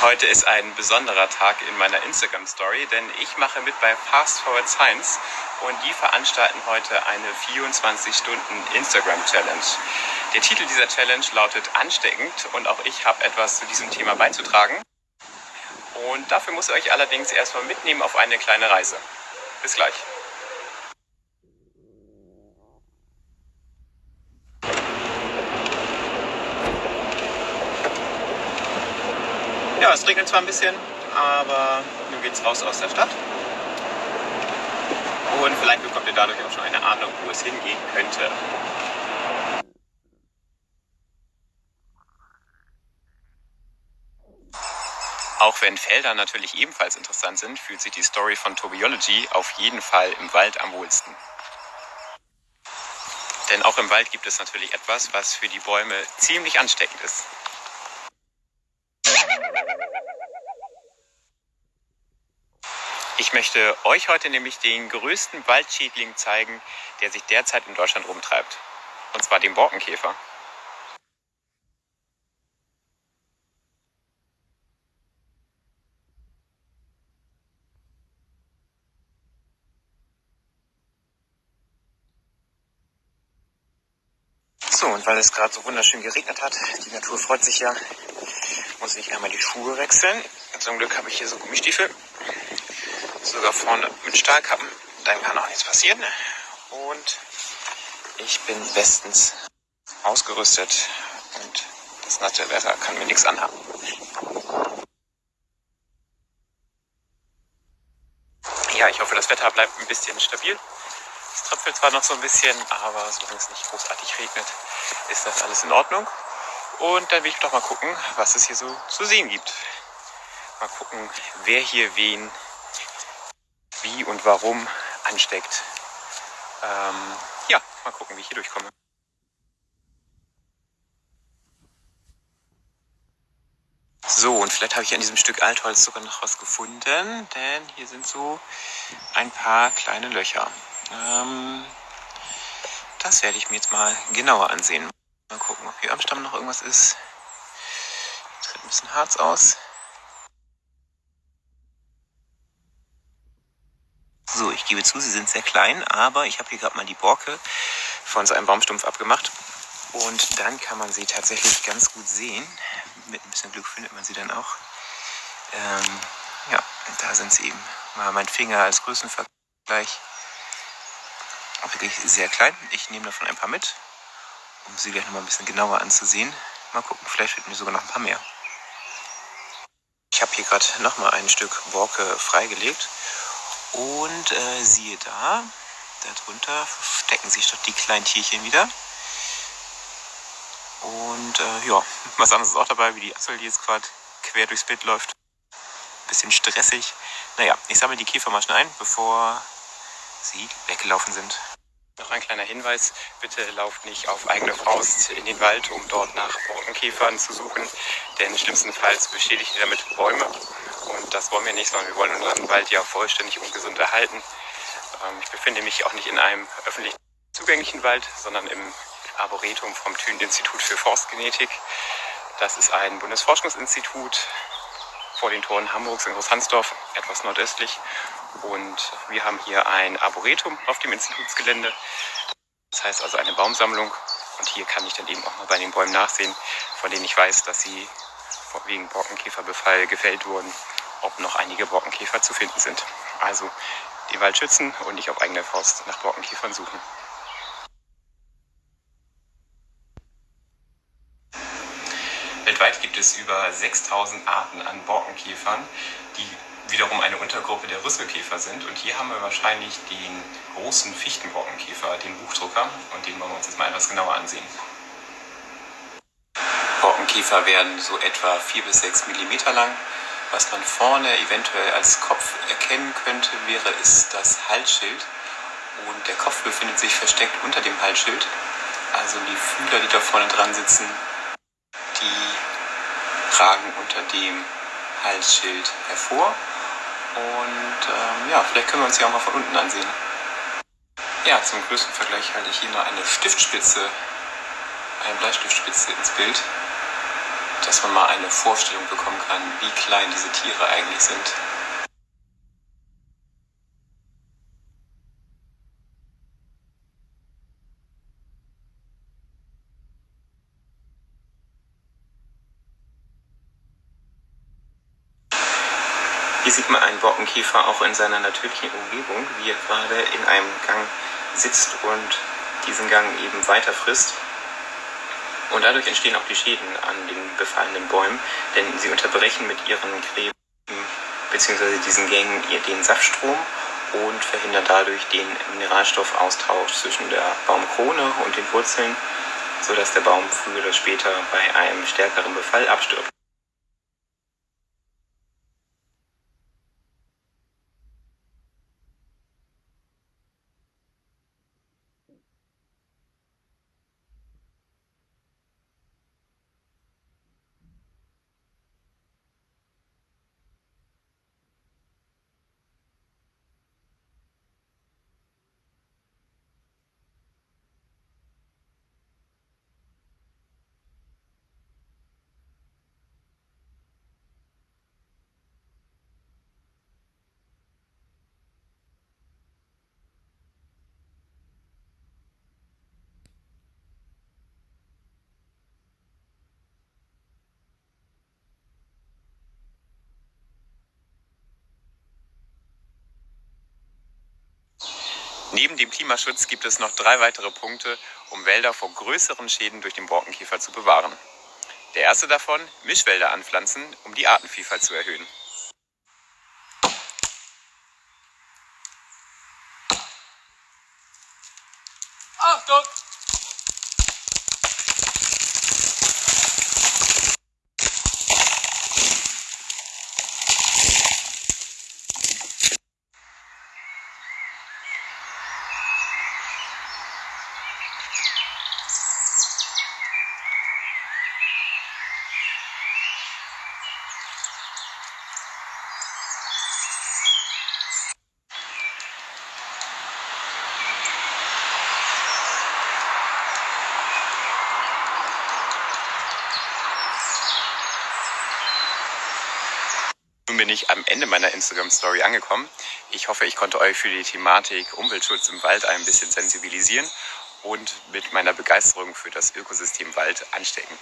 Heute ist ein besonderer Tag in meiner Instagram Story, denn ich mache mit bei Fast Forward Science und die veranstalten heute eine 24 Stunden Instagram Challenge. Der Titel dieser Challenge lautet Ansteckend und auch ich habe etwas zu diesem Thema beizutragen. Und dafür muss ich euch allerdings erstmal mitnehmen auf eine kleine Reise. Bis gleich. Ja, es regnet zwar ein bisschen, aber nun geht's raus aus der Stadt. Und vielleicht bekommt ihr dadurch auch schon eine Ahnung, wo es hingehen könnte. Auch wenn Felder natürlich ebenfalls interessant sind, fühlt sich die Story von Tobiology auf jeden Fall im Wald am wohlsten. Denn auch im Wald gibt es natürlich etwas, was für die Bäume ziemlich ansteckend ist. Ich möchte euch heute nämlich den größten Waldschädling zeigen, der sich derzeit in Deutschland rumtreibt. Und zwar den Borkenkäfer. So, und weil es gerade so wunderschön geregnet hat, die Natur freut sich ja, muss ich einmal die Schuhe wechseln. Zum Glück habe ich hier so Gummistiefel sogar vorne mit Stahlkappen. Dann kann auch nichts passieren. Und ich bin bestens ausgerüstet und das nasse Wetter kann mir nichts anhaben. Ja, ich hoffe, das Wetter bleibt ein bisschen stabil. Es tröpfelt zwar noch so ein bisschen, aber solange es nicht großartig regnet, ist das alles in Ordnung. Und dann will ich doch mal gucken, was es hier so zu sehen gibt. Mal gucken, wer hier wen wie und warum ansteckt. Ähm, ja, mal gucken, wie ich hier durchkomme. So, und vielleicht habe ich an diesem Stück Altholz sogar noch was gefunden, denn hier sind so ein paar kleine Löcher. Ähm, das werde ich mir jetzt mal genauer ansehen. Mal gucken, ob hier am Stamm noch irgendwas ist. Tritt ein bisschen Harz aus. So, ich gebe zu, sie sind sehr klein, aber ich habe hier gerade mal die Borke von so einem Baumstumpf abgemacht. Und dann kann man sie tatsächlich ganz gut sehen. Mit ein bisschen Glück findet man sie dann auch. Ähm, ja, da sind sie eben. Mal mein Finger als Größenvergleich. Wirklich sehr klein. Ich nehme davon ein paar mit, um sie gleich nochmal ein bisschen genauer anzusehen. Mal gucken, vielleicht finden wir sogar noch ein paar mehr. Ich habe hier gerade nochmal ein Stück Borke freigelegt und äh, siehe da, darunter verstecken sich doch die kleinen Tierchen wieder. Und äh, ja, was anderes ist auch dabei, wie die Assel, die jetzt gerade quer durchs Bild läuft. Bisschen stressig. Naja, ich sammle die Käfermaschen ein, bevor sie weggelaufen sind. Noch ein kleiner Hinweis, bitte lauft nicht auf eigene Faust in den Wald, um dort nach Borkenkäfern zu suchen, denn schlimmstenfalls beschädigt ihr damit Bäume und das wollen wir nicht, sondern wir wollen unseren Wald ja vollständig und gesund erhalten. Ähm, ich befinde mich auch nicht in einem öffentlich zugänglichen Wald, sondern im Arboretum vom Thünen-Institut für Forstgenetik. Das ist ein Bundesforschungsinstitut vor den Toren Hamburgs in Großhansdorf, etwas nordöstlich. Und wir haben hier ein Arboretum auf dem Institutsgelände. Das heißt also eine Baumsammlung. Und hier kann ich dann eben auch mal bei den Bäumen nachsehen, von denen ich weiß, dass sie wegen Borkenkäferbefall gefällt wurden, ob noch einige Borkenkäfer zu finden sind. Also den Wald schützen und nicht auf eigene Faust nach Borkenkäfern suchen. Weltweit gibt es über 6000 Arten an Borkenkäfern, die wiederum eine Untergruppe der Rüsselkäfer sind. Und hier haben wir wahrscheinlich den großen Fichtenborkenkäfer, den Buchdrucker, und den wollen wir uns jetzt mal etwas genauer ansehen. Borkenkäfer werden so etwa 4 bis 6 mm lang. Was man vorne eventuell als Kopf erkennen könnte, wäre ist das Halsschild. Und der Kopf befindet sich versteckt unter dem Halsschild. Also die Fühler, die da vorne dran sitzen, die ragen unter dem Halsschild hervor. Und ähm, ja, vielleicht können wir uns die auch mal von unten ansehen. Ja, zum größten Vergleich halte ich hier noch eine Stiftspitze, eine Bleistiftspitze ins Bild. Dass man mal eine Vorstellung bekommen kann, wie klein diese Tiere eigentlich sind. Hier sieht man einen Borkenkäfer auch in seiner natürlichen Umgebung, wie er gerade in einem Gang sitzt und diesen Gang eben weiter frisst. Und dadurch entstehen auch die Schäden an den befallenen Bäumen, denn sie unterbrechen mit ihren Gräben bzw. diesen Gängen den Saftstrom und verhindern dadurch den Mineralstoffaustausch zwischen der Baumkrone und den Wurzeln, sodass der Baum früher oder später bei einem stärkeren Befall abstirbt. Neben dem Klimaschutz gibt es noch drei weitere Punkte, um Wälder vor größeren Schäden durch den Borkenkäfer zu bewahren. Der erste davon, Mischwälder anpflanzen, um die Artenvielfalt zu erhöhen. Bin ich am Ende meiner Instagram-Story angekommen. Ich hoffe, ich konnte euch für die Thematik Umweltschutz im Wald ein bisschen sensibilisieren und mit meiner Begeisterung für das Ökosystem Wald anstecken.